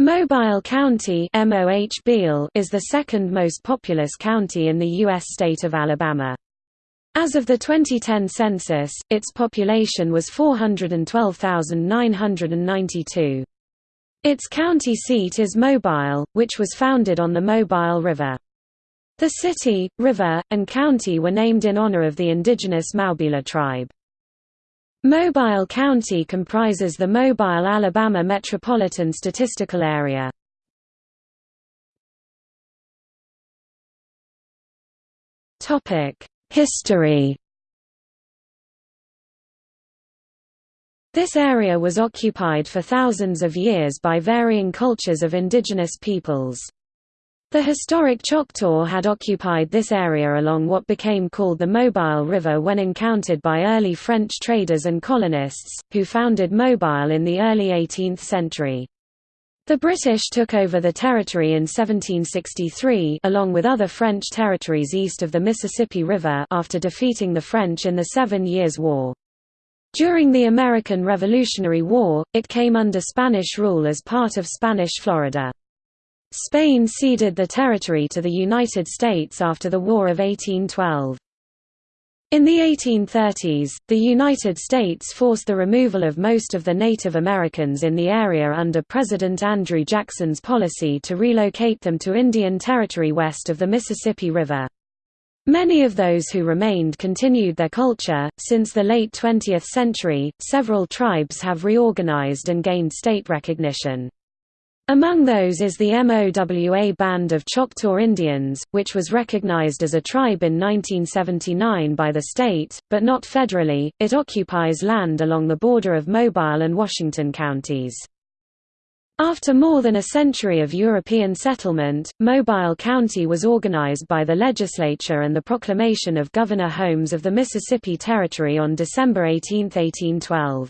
Mobile County is the second most populous county in the U.S. state of Alabama. As of the 2010 census, its population was 412,992. Its county seat is Mobile, which was founded on the Mobile River. The city, river, and county were named in honor of the indigenous Maubila tribe. Mobile County comprises the Mobile, Alabama Metropolitan Statistical Area. History This area was occupied for thousands of years by varying cultures of indigenous peoples. The historic Choctaw had occupied this area along what became called the Mobile River when encountered by early French traders and colonists, who founded Mobile in the early 18th century. The British took over the territory in 1763 along with other French territories east of the Mississippi River after defeating the French in the Seven Years' War. During the American Revolutionary War, it came under Spanish rule as part of Spanish Florida. Spain ceded the territory to the United States after the War of 1812. In the 1830s, the United States forced the removal of most of the Native Americans in the area under President Andrew Jackson's policy to relocate them to Indian Territory west of the Mississippi River. Many of those who remained continued their culture. Since the late 20th century, several tribes have reorganized and gained state recognition. Among those is the MOWA Band of Choctaw Indians, which was recognized as a tribe in 1979 by the state, but not federally. It occupies land along the border of Mobile and Washington counties. After more than a century of European settlement, Mobile County was organized by the legislature and the proclamation of Governor Holmes of the Mississippi Territory on December 18, 1812.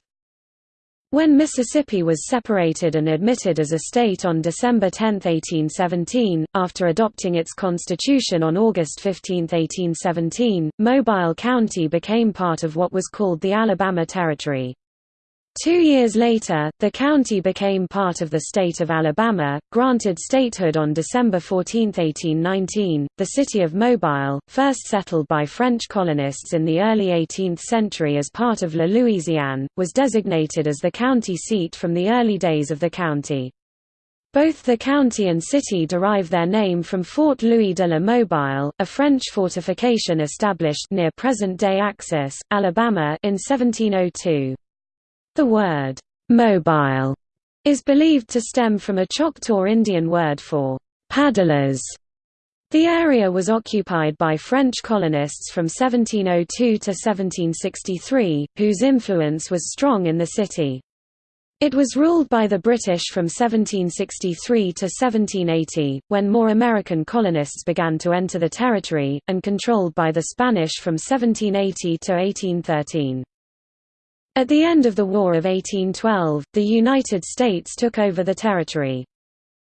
When Mississippi was separated and admitted as a state on December 10, 1817, after adopting its constitution on August 15, 1817, Mobile County became part of what was called the Alabama Territory. Two years later, the county became part of the state of Alabama, granted statehood on December 14, 1819. The city of Mobile, first settled by French colonists in the early 18th century as part of La Louisiane, was designated as the county seat from the early days of the county. Both the county and city derive their name from Fort Louis de la Mobile, a French fortification established near present-day Axis, Alabama in 1702. The word, mobile, is believed to stem from a Choctaw Indian word for paddlers. The area was occupied by French colonists from 1702 to 1763, whose influence was strong in the city. It was ruled by the British from 1763 to 1780, when more American colonists began to enter the territory, and controlled by the Spanish from 1780 to 1813. At the end of the War of 1812, the United States took over the territory.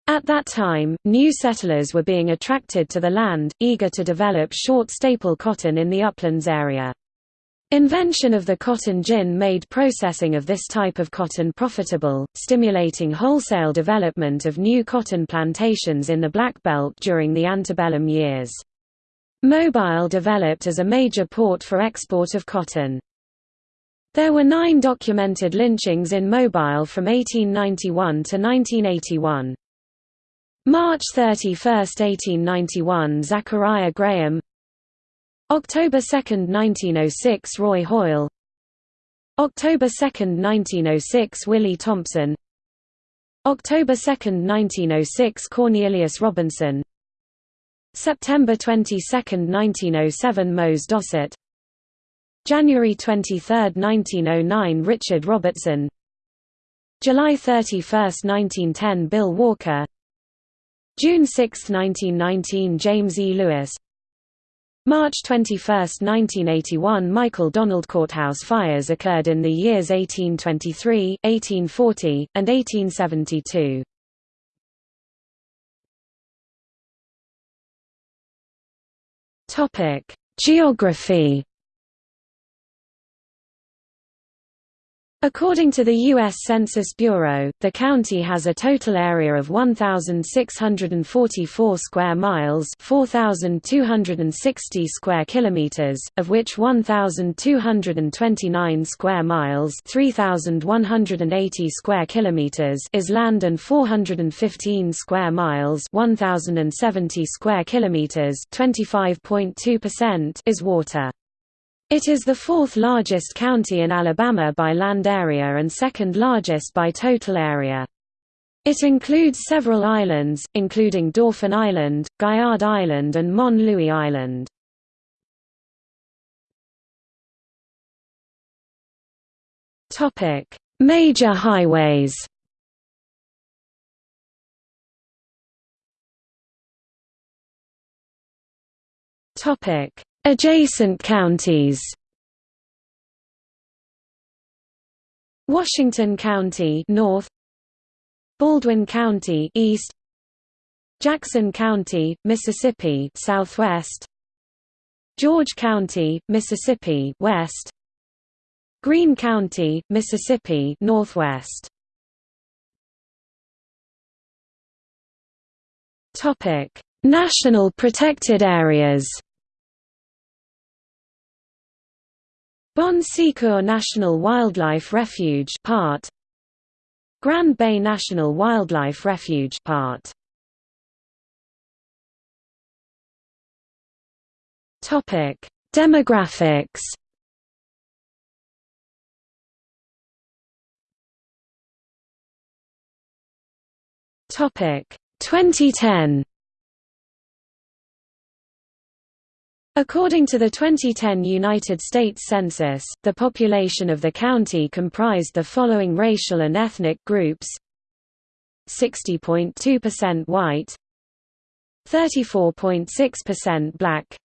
At that time, new settlers were being attracted to the land, eager to develop short staple cotton in the uplands area. Invention of the cotton gin made processing of this type of cotton profitable, stimulating wholesale development of new cotton plantations in the Black Belt during the antebellum years. Mobile developed as a major port for export of cotton. There were nine documented lynchings in Mobile from 1891 to 1981. March 31, 1891 Zachariah Graham. October 2, 1906 Roy Hoyle. October 2, 1906 Willie Thompson. October 2, 1906 Cornelius Robinson. September 22, 1907 Mose Dossett January 23, 1909 Richard Robertson July 31, 1910 Bill Walker June 6, 1919 James E. Lewis March 21, 1981 Michael Donald Courthouse fires occurred in the years 1823, 1840, and 1872. Topic: Geography According to the U.S. Census Bureau, the county has a total area of 1,644 square miles 4,260 square kilometers, of which 1,229 square miles 3,180 square kilometers is land and 415 square miles 1,070 square kilometers 25.2% is water. It is the fourth largest county in Alabama by land area and second largest by total area. It includes several islands, including Dauphin Island, Gaillard Island and Mon Louis Island. Major highways Topic: Adjacent counties. Washington County North. Baldwin County East. Jackson County, Mississippi Southwest. George County, Mississippi West. Greene County, Mississippi Northwest. Topic National Protected Areas Bon Secours National Wildlife Refuge part. Grand Bay National Wildlife Refuge part. Topic. Demographics Topic. 2010 According to the 2010 United States Census, the population of the county comprised the following racial and ethnic groups. 60.2% white. 34.6% black.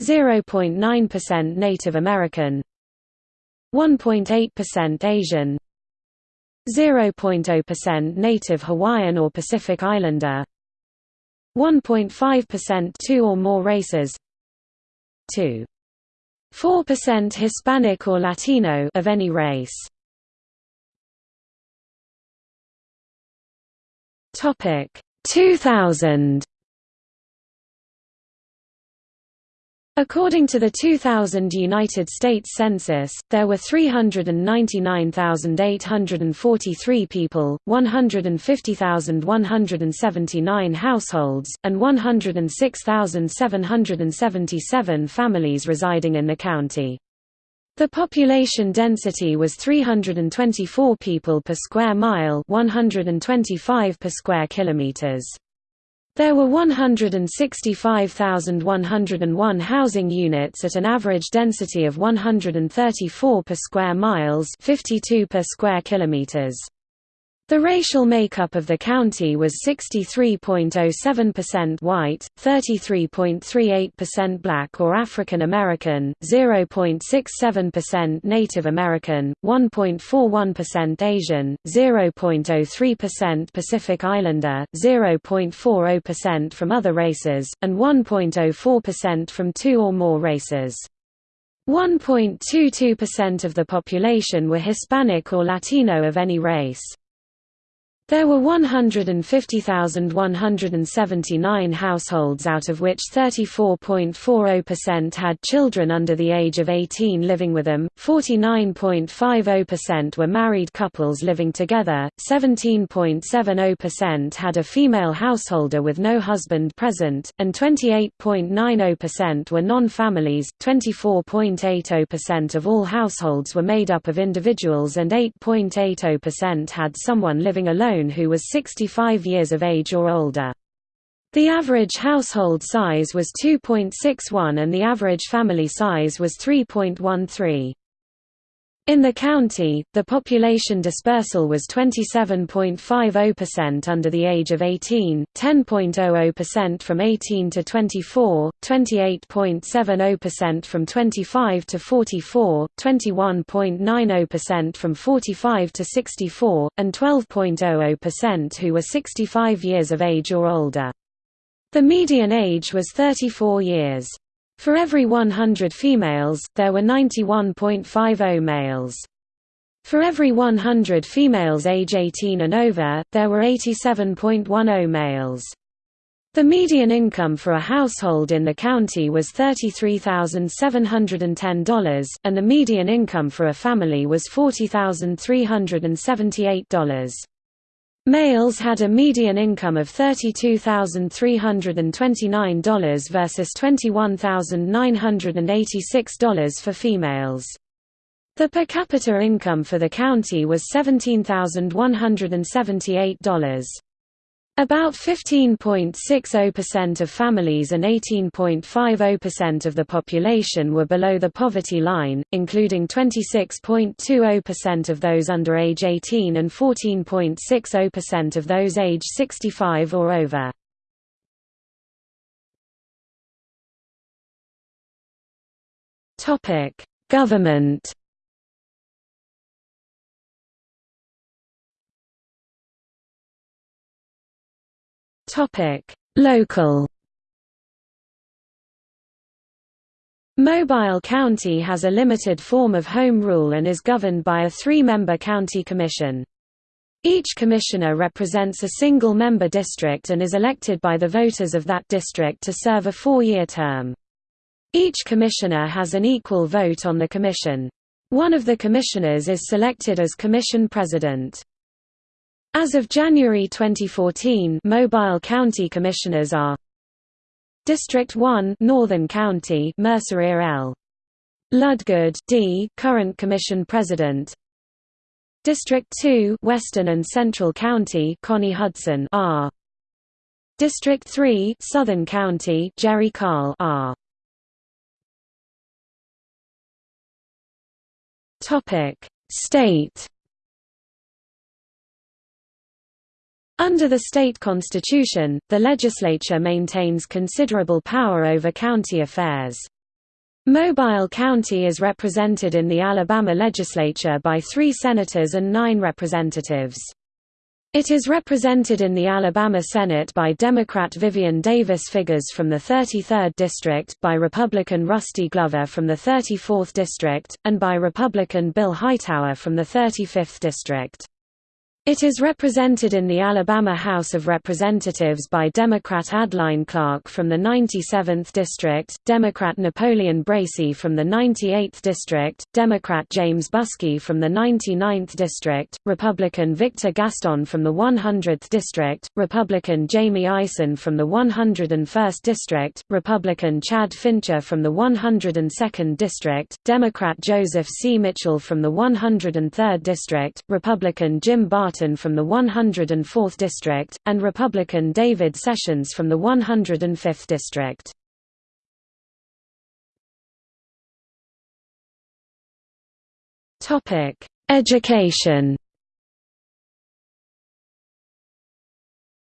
0.9% Native American. 1.8% Asian. 0.0% Native Hawaiian or Pacific Islander. 1.5% two or more races 2. 4% Hispanic or Latino of any race. Topic 2000 According to the 2000 United States Census, there were 399,843 people, 150,179 households, and 106,777 families residing in the county. The population density was 324 people per square mile 125 per square kilometers. There were 165,101 housing units at an average density of 134 per square miles 52 per square kilometers. The racial makeup of the county was 63.07% white, 33.38% black or African American, 0.67% Native American, 1.41% Asian, 0.03% Pacific Islander, 0.40% from other races, and 1.04% from two or more races. 1.22% of the population were Hispanic or Latino of any race. There were 150,179 households out of which 34.40% had children under the age of 18 living with them, 49.50% were married couples living together, 17.70% had a female householder with no husband present, and 28.90% were non-families, 24.80% of all households were made up of individuals and 8.80% had someone living alone who was 65 years of age or older. The average household size was 2.61 and the average family size was 3.13. In the county, the population dispersal was 27.50% under the age of 18, 10.00% from 18 to 24, 28.70% from 25 to 44, 21.90% from 45 to 64, and 12.00% who were 65 years of age or older. The median age was 34 years. For every 100 females, there were 91.50 males. For every 100 females age 18 and over, there were 87.10 males. The median income for a household in the county was $33,710, and the median income for a family was $40,378. Males had a median income of $32,329 versus $21,986 for females. The per capita income for the county was $17,178. About 15.60% of families and 18.50% of the population were below the poverty line, including 26.20% of those under age 18 and 14.60% of those age 65 or over. Government Topic: Local. Mobile County has a limited form of home rule and is governed by a three-member county commission. Each commissioner represents a single member district and is elected by the voters of that district to serve a four-year term. Each commissioner has an equal vote on the commission. One of the commissioners is selected as commission president. As of January 2014 Mobile County Commissioners are District 1 Northern County Mercer L. Ludgood D, current Commission President District 2 Western and Central County Connie Hudson R. District 3 Southern County Jerry Carl R. Topic State Under the state constitution, the legislature maintains considerable power over county affairs. Mobile County is represented in the Alabama legislature by three senators and nine representatives. It is represented in the Alabama Senate by Democrat Vivian Davis Figures from the 33rd District, by Republican Rusty Glover from the 34th District, and by Republican Bill Hightower from the 35th District. It is represented in the Alabama House of Representatives by Democrat Adeline Clark from the 97th District, Democrat Napoleon Bracy from the 98th District, Democrat James Buskey from the 99th District, Republican Victor Gaston from the 100th District, Republican Jamie Ison from the 101st District, Republican Chad Fincher from the 102nd District, Democrat Joseph C. Mitchell from the 103rd District, Republican Jim Barton From the 104th District, and Republican David Sessions from the 105th District. Education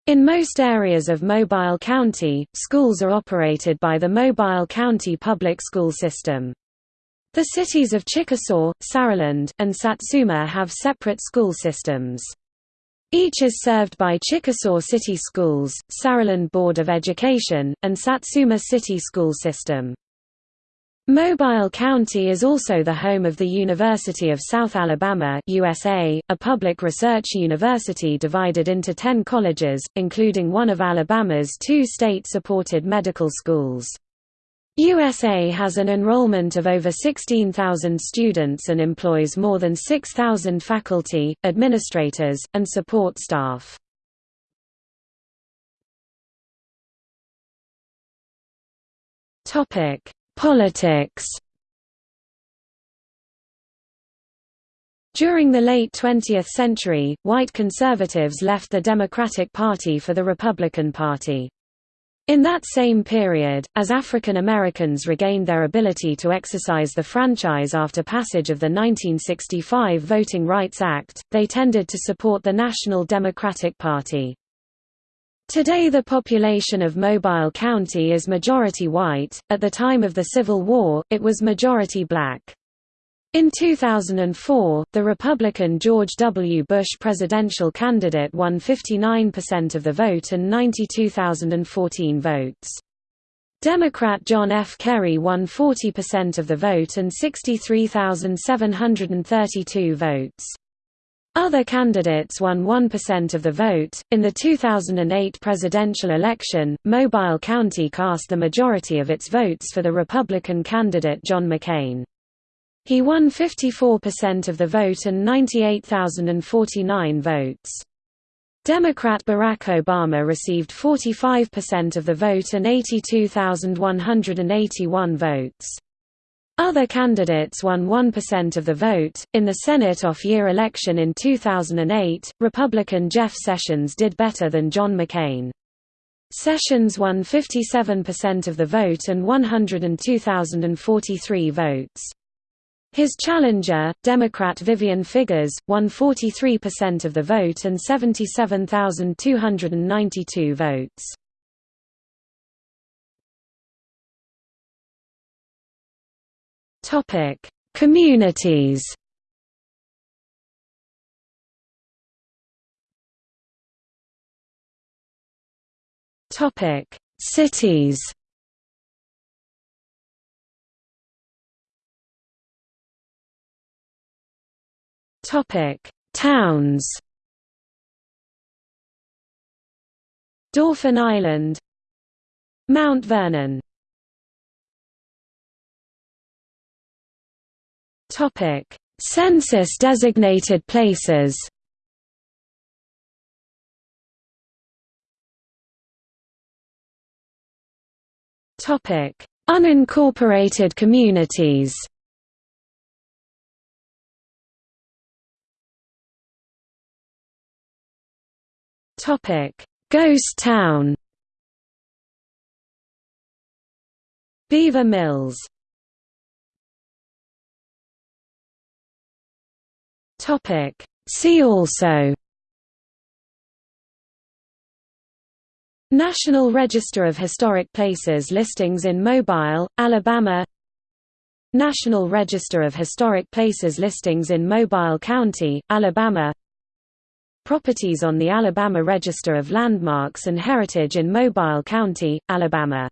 In most areas of Mobile County, schools are operated by the Mobile County Public School System. The cities of Chickasaw, Saraland, and Satsuma have separate school systems. Each is served by Chickasaw City Schools, Saraland Board of Education, and Satsuma City School System. Mobile County is also the home of the University of South Alabama USA, a public research university divided into ten colleges, including one of Alabama's two state-supported medical schools. USA has an enrollment of over 16,000 students and employs more than 6,000 faculty, administrators, and support staff. Politics During the late 20th century, white conservatives left the Democratic Party for the Republican Party. In that same period, as African Americans regained their ability to exercise the franchise after passage of the 1965 Voting Rights Act, they tended to support the National Democratic Party. Today the population of Mobile County is majority white, at the time of the Civil War, it was majority black. In 2004, the Republican George W. Bush presidential candidate won 59% of the vote and 92,014 votes. Democrat John F. Kerry won 40% of the vote and 63,732 votes. Other candidates won 1% of the vote. In the 2008 presidential election, Mobile County cast the majority of its votes for the Republican candidate John McCain. He won 54% of the vote and 98,049 votes. Democrat Barack Obama received 45% of the vote and 82,181 votes. Other candidates won 1% of the vote. In the Senate off year election in 2008, Republican Jeff Sessions did better than John McCain. Sessions won 57% of the vote and 102,043 votes. His challenger, Democrat Vivian Figures, won 43% of the vote and 77,292 votes. Topic: Communities. Topic: Cities. Topic: Towns. Dauphin Island, Mount Vernon. Topic: Census designated places. Topic: Unincorporated communities. Topic: Ghost Town. Beaver Mills. Topic: See also. National Register of Historic Places listings in Mobile, Alabama National Register of Historic Places listings in Mobile County, Alabama Properties on the Alabama Register of Landmarks and Heritage in Mobile County, Alabama